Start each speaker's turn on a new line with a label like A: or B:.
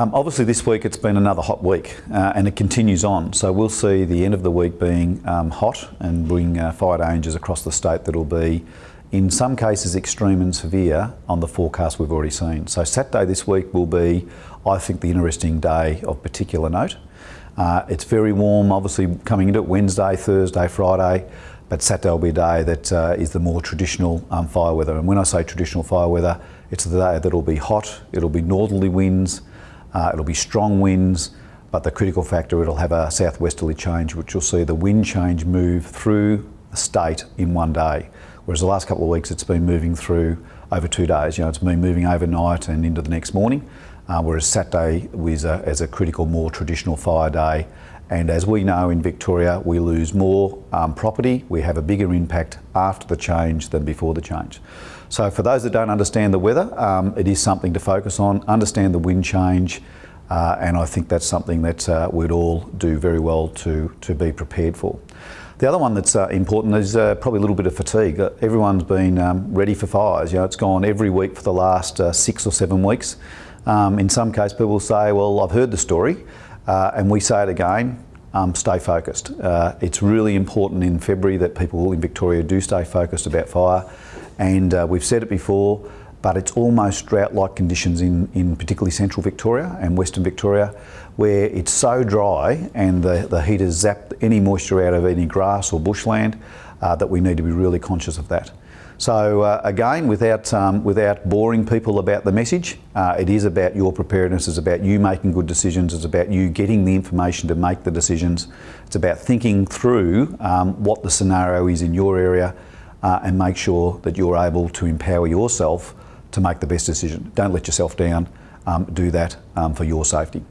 A: Um, obviously this week it's been another hot week uh, and it continues on. So we'll see the end of the week being um, hot and bring uh, fire dangers across the state that'll be in some cases extreme and severe on the forecast we've already seen. So Saturday this week will be, I think, the interesting day of particular note. Uh, it's very warm, obviously coming into it Wednesday, Thursday, Friday, but Saturday will be a day that uh, is the more traditional um, fire weather. And when I say traditional fire weather, it's the day that'll be hot, it'll be northerly winds, uh, it'll be strong winds, but the critical factor, it'll have a southwesterly change, which you'll see the wind change move through the state in one day. Whereas the last couple of weeks, it's been moving through over two days. You know, it's been moving overnight and into the next morning. Uh, whereas Saturday was a, as a critical, more traditional fire day. And as we know in Victoria, we lose more um, property. We have a bigger impact after the change than before the change. So for those that don't understand the weather, um, it is something to focus on, understand the wind change, uh, and I think that's something that uh, we'd all do very well to, to be prepared for. The other one that's uh, important is uh, probably a little bit of fatigue. Uh, everyone's been um, ready for fires. You know, it's gone every week for the last uh, six or seven weeks. Um, in some cases, people say, well, I've heard the story, uh, and we say it again, um, stay focused. Uh, it's really important in February that people in Victoria do stay focused about fire, and uh, we've said it before, but it's almost drought-like conditions in, in particularly central Victoria and western Victoria, where it's so dry and the, the heat has zapped any moisture out of any grass or bushland uh, that we need to be really conscious of that. So uh, again, without, um, without boring people about the message, uh, it is about your preparedness, it's about you making good decisions, it's about you getting the information to make the decisions, it's about thinking through um, what the scenario is in your area uh, and make sure that you're able to empower yourself to make the best decision. Don't let yourself down, um, do that um, for your safety.